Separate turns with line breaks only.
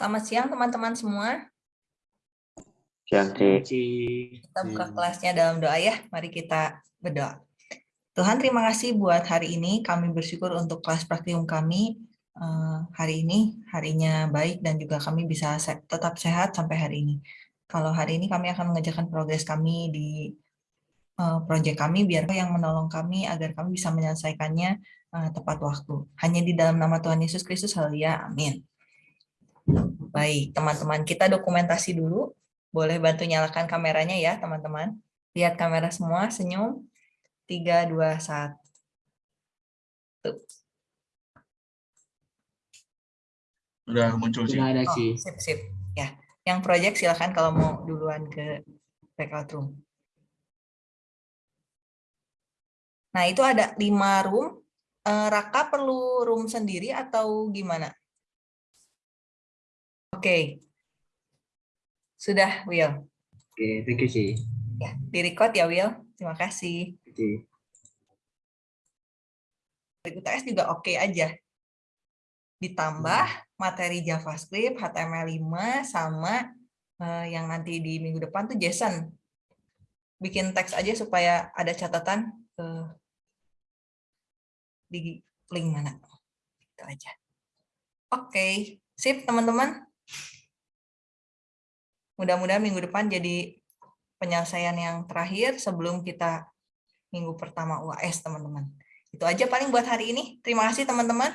Selamat siang teman-teman semua.
Siang, Ci.
Kita buka kelasnya dalam doa ya. Mari kita berdoa. Tuhan terima kasih buat hari ini. Kami bersyukur untuk kelas praktikum kami eh, hari ini. Harinya baik dan juga kami bisa tetap sehat sampai hari ini. Kalau hari ini kami akan mengerjakan progres kami di eh, proyek kami, biar yang menolong kami agar kami bisa menyelesaikannya eh, tepat waktu. Hanya di dalam nama Tuhan Yesus Kristus, haleluya, amin. Baik, teman-teman, kita dokumentasi dulu. Boleh bantu nyalakan kameranya ya, teman-teman. Lihat kamera semua, senyum. 3, 2, 1. Tuh.
Udah muncul sih.
Sudah ada
Oh,
sih.
sip, sip. Ya, yang project silakan kalau mau duluan ke breakout room. Nah, itu ada lima room. Eh, Raka perlu room sendiri atau gimana? Oke. Sudah, Will.
Oke, thank you sih.
Ya, di-record ya, Will. Terima kasih.
Oke.
UTS juga oke aja. Ditambah materi JavaScript, HTML5, sama eh, yang nanti di minggu depan tuh JSON. Bikin teks aja supaya ada catatan eh, di link mana. Itu aja. Oke, sip teman-teman. Mudah-mudahan minggu depan jadi penyelesaian yang terakhir sebelum kita minggu pertama UAS, teman-teman. Itu aja paling buat hari ini. Terima kasih, teman-teman.